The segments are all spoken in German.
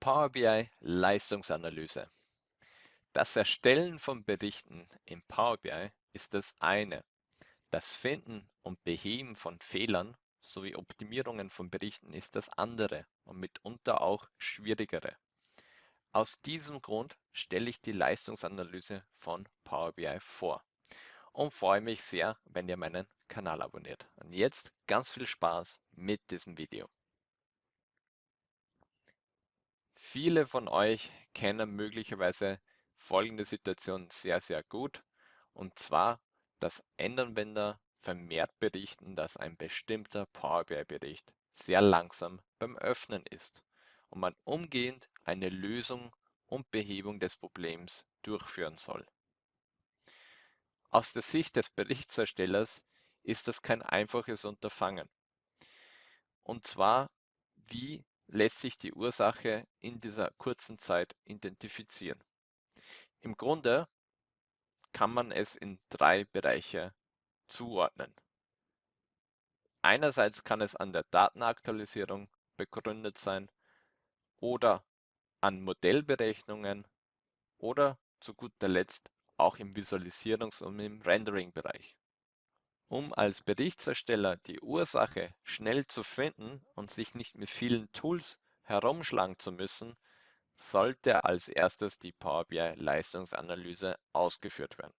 Power BI Leistungsanalyse. Das Erstellen von Berichten in Power BI ist das eine. Das Finden und Beheben von Fehlern sowie Optimierungen von Berichten ist das andere und mitunter auch schwierigere. Aus diesem Grund stelle ich die Leistungsanalyse von Power BI vor und freue mich sehr, wenn ihr meinen Kanal abonniert. Und jetzt ganz viel Spaß mit diesem Video. Viele von euch kennen möglicherweise folgende Situation sehr, sehr gut. Und zwar, dass Endanwender vermehrt berichten, dass ein bestimmter Power BI-Bericht sehr langsam beim Öffnen ist und man umgehend eine Lösung und Behebung des Problems durchführen soll. Aus der Sicht des Berichtserstellers ist das kein einfaches Unterfangen. Und zwar, wie lässt sich die Ursache in dieser kurzen Zeit identifizieren. Im Grunde kann man es in drei Bereiche zuordnen. Einerseits kann es an der Datenaktualisierung begründet sein oder an Modellberechnungen oder zu guter Letzt auch im Visualisierungs- und im Rendering-Bereich. Um als Berichtsersteller die Ursache schnell zu finden und sich nicht mit vielen Tools herumschlagen zu müssen, sollte als erstes die Power BI Leistungsanalyse ausgeführt werden.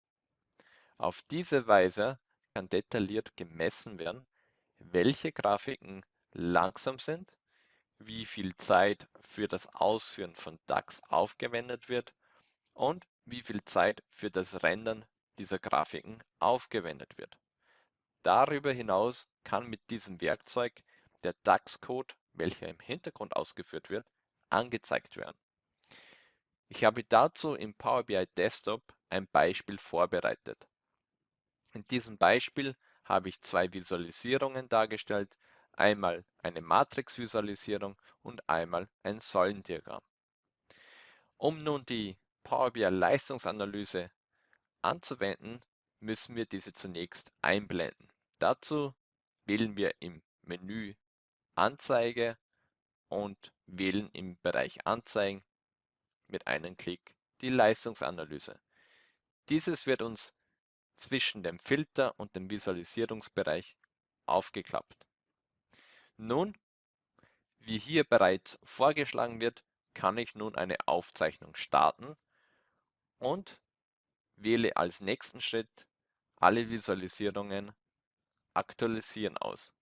Auf diese Weise kann detailliert gemessen werden, welche Grafiken langsam sind, wie viel Zeit für das Ausführen von DAX aufgewendet wird und wie viel Zeit für das Rendern dieser Grafiken aufgewendet wird. Darüber hinaus kann mit diesem Werkzeug der DAX-Code, welcher im Hintergrund ausgeführt wird, angezeigt werden. Ich habe dazu im Power BI Desktop ein Beispiel vorbereitet. In diesem Beispiel habe ich zwei Visualisierungen dargestellt, einmal eine Matrix-Visualisierung und einmal ein Säulendiagramm. Um nun die Power BI Leistungsanalyse anzuwenden, müssen wir diese zunächst einblenden. Dazu wählen wir im Menü Anzeige und wählen im Bereich Anzeigen mit einem Klick die Leistungsanalyse. Dieses wird uns zwischen dem Filter und dem Visualisierungsbereich aufgeklappt. Nun, wie hier bereits vorgeschlagen wird, kann ich nun eine Aufzeichnung starten und wähle als nächsten Schritt alle Visualisierungen Aktualisieren aus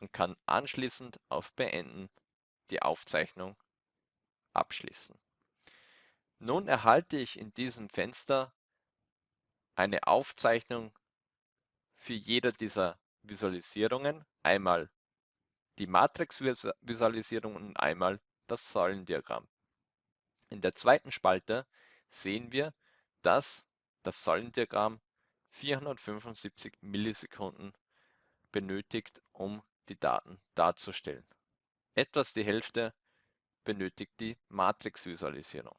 und kann anschließend auf Beenden die Aufzeichnung abschließen. Nun erhalte ich in diesem Fenster eine Aufzeichnung für jede dieser Visualisierungen, einmal die Matrix-Visualisierung und einmal das Säulendiagramm. In der zweiten Spalte sehen wir, dass das Säulendiagramm 475 Millisekunden benötigt, um die Daten darzustellen. Etwas die Hälfte benötigt die Matrix-Visualisierung.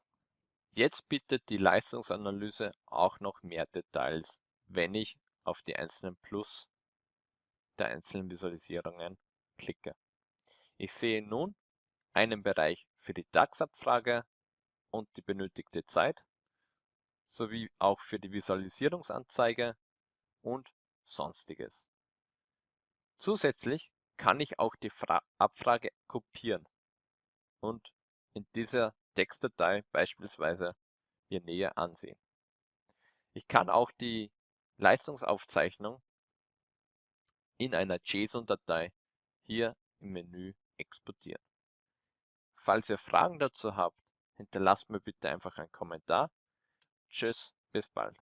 Jetzt bietet die Leistungsanalyse auch noch mehr Details, wenn ich auf die einzelnen Plus der einzelnen Visualisierungen klicke. Ich sehe nun einen Bereich für die DAX-Abfrage und die benötigte Zeit sowie auch für die Visualisierungsanzeige und Sonstiges. Zusätzlich kann ich auch die Fra Abfrage kopieren und in dieser Textdatei beispielsweise hier näher ansehen. Ich kann auch die Leistungsaufzeichnung in einer JSON-Datei hier im Menü exportieren. Falls ihr Fragen dazu habt, hinterlasst mir bitte einfach einen Kommentar Tschüss, bis bald.